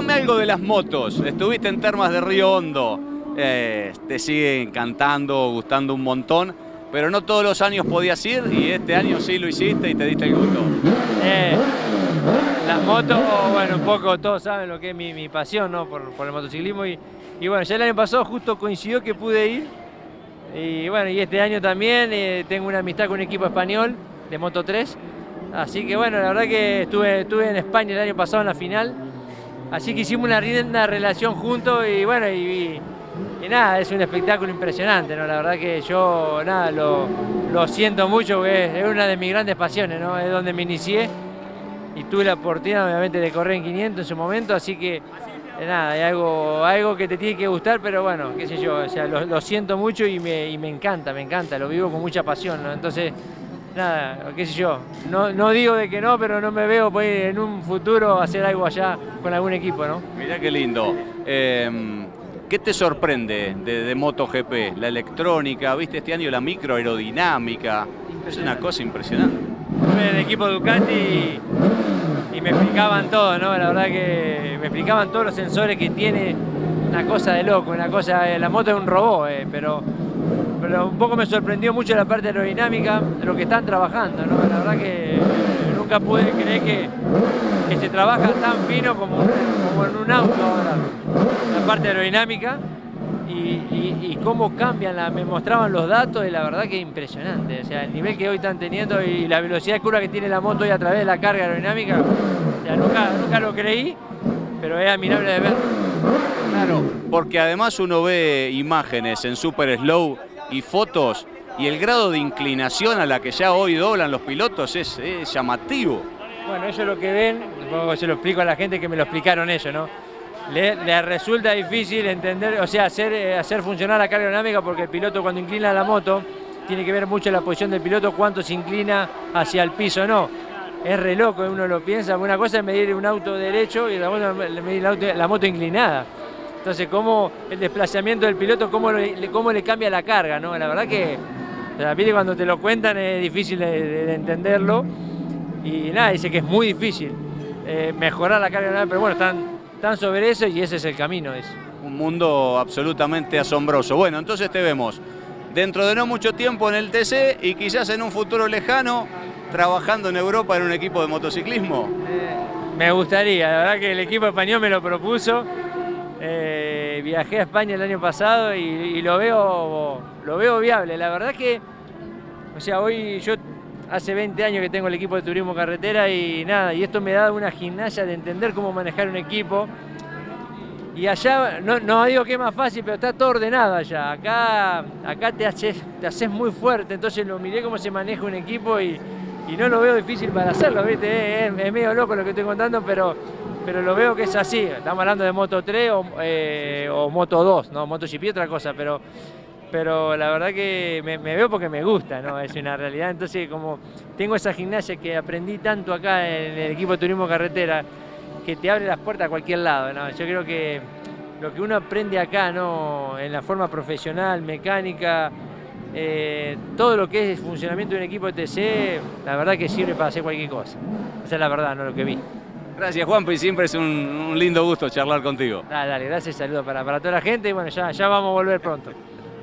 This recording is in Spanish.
contame algo de las motos. Estuviste en Termas de Río Hondo. Eh, te sigue encantando, gustando un montón. Pero no todos los años podías ir y este año sí lo hiciste y te diste el gusto. Eh, las motos, bueno, un poco todos saben lo que es mi, pasión ¿no? por, el motociclismo. Y, y, bueno, ya el año pasado justo coincidió que pude ir. Y bueno, y este año también eh, tengo una amistad con un equipo español de Moto 3. Así que bueno, la verdad que estuve, estuve en España el año pasado en la final. Así que hicimos una linda relación juntos y bueno, y, nada, es un espectáculo impresionante, ¿no? La verdad que yo, nada, lo, lo siento mucho, porque es, una de mis grandes pasiones, ¿no? Es donde me inicié y tuve la oportunidad, obviamente, de correr en 500 en su momento, así que eh, nada, hay algo, algo que te tiene que gustar, pero bueno, qué sé yo, o sea, lo, siento mucho y me, y me, encanta, me encanta, lo vivo con mucha pasión, ¿no? Entonces, nada, qué sé yo, no, no digo de que no, pero no me veo pues, en un futuro hacer algo allá con algún equipo, ¿no? Mirá qué lindo. Em, ¿Qué te sorprende de, MotoGP? La electrónica, viste este año la microaerodinámica, es una cosa impresionante. Estuve en el equipo Ducati y, me explicaban todo, ¿no? La verdad que me explicaban todos los sensores que tiene, una cosa de loco, una cosa, la moto es un robot, eh, pero pero un poco me sorprendió mucho la parte aerodinámica lo que están trabajando, ¿no? La verdad que nunca pude creer que, se trabaja tan fino como, en un auto ahora, la parte aerodinámica y, cómo cambian, me mostraban los datos y la verdad que es impresionante, o sea, el nivel que hoy están teniendo y la velocidad de curva que tiene la moto hoy a través de la carga aerodinámica, o sea, nunca, nunca lo creí, pero es admirable de ver. Claro, porque además uno ve imágenes en super slow y fotos y el grado de inclinación a la que ya hoy doblan los pilotos es, llamativo. Bueno, ellos lo que ven, se lo explico a la gente que me lo explicaron ellos, ¿no? Le, resulta difícil entender, o sea, hacer, eh, hacer funcionar la carga dinámica porque el piloto cuando inclina la moto tiene que ver mucho la posición del piloto, cuánto se inclina hacia el piso, no. Es re loco, uno lo piensa, una cosa es medir un auto derecho y la otra es medir la moto inclinada. Entonces, cómo el desplazamiento del piloto, cómo le, cómo le cambia la carga, ¿no? La verdad que cuando te lo cuentan es difícil de, entenderlo. Y nada, dice que es muy difícil eh, mejorar la carga, pero bueno, están, están sobre eso y ese es el camino. Es. Un mundo absolutamente asombroso. Bueno, entonces te vemos dentro de no mucho tiempo en el TC y quizás en un futuro lejano trabajando en Europa en un equipo de motociclismo. Eh, me gustaría, la verdad que el equipo español me lo propuso eh, viajé a España el año pasado y, lo, veo, lo veo viable. La verdad que, o sea, hoy yo hace 20 años que tengo el equipo de turismo carretera y nada, y esto me da una gimnasia de entender cómo manejar un equipo. Y allá, no, digo que es más fácil, pero está todo ordenado allá. Acá, acá te, haces, te muy fuerte, entonces lo miré cómo se maneja un equipo y, no lo veo difícil para hacerlo, ¿viste? Es, es medio loco lo que estoy contando, pero pero lo veo que es así. Estamos hablando de Moto 3 eh, o, Moto 2, ¿no? Moto GP otra cosa, pero, pero la verdad que me, veo porque me gusta, ¿no? Es una realidad. Entonces, como tengo esa gimnasia que aprendí tanto acá en el equipo de turismo carretera, que te abre las puertas a cualquier lado, ¿no? Yo creo que lo que uno aprende acá, ¿no? En la forma profesional, mecánica, eh, todo lo que es funcionamiento de un equipo de TC, la verdad que sirve para hacer cualquier cosa. Esa es la verdad, no lo que vi. Gracias Juan, y siempre es un, lindo gusto charlar contigo. Dale, dale, gracias, saludos para, para toda la gente y bueno, ya, ya vamos a volver pronto.